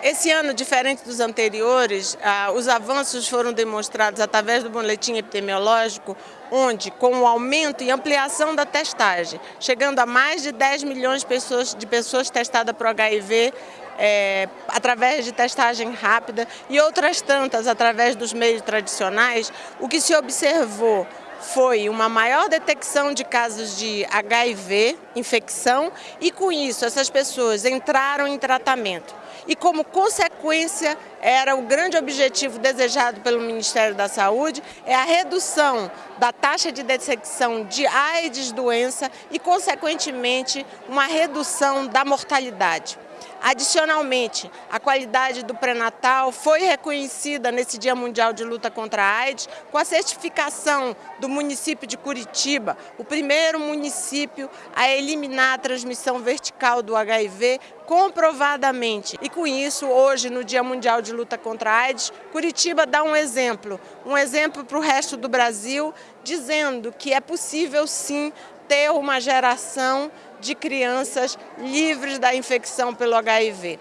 Esse ano, diferente dos anteriores, ah, os avanços foram demonstrados através do boletim epidemiológico, onde, com o aumento e ampliação da testagem, chegando a mais de 10 milhões de pessoas, de pessoas testadas por HIV, é, através de testagem rápida e outras tantas através dos meios tradicionais, o que se observou foi uma maior detecção de casos de HIV, infecção, e com isso essas pessoas entraram em tratamento. E como consequência, era o grande objetivo desejado pelo Ministério da Saúde, é a redução da taxa de detecção de AIDS doença e, consequentemente, uma redução da mortalidade. Adicionalmente, a qualidade do pré-natal foi reconhecida nesse Dia Mundial de Luta contra a AIDS com a certificação do município de Curitiba, o primeiro município a eliminar a transmissão vertical do HIV comprovadamente. E com isso, hoje, no Dia Mundial de Luta contra a AIDS, Curitiba dá um exemplo, um exemplo para o resto do Brasil, dizendo que é possível sim ter uma geração de crianças livres da infecção pelo HIV.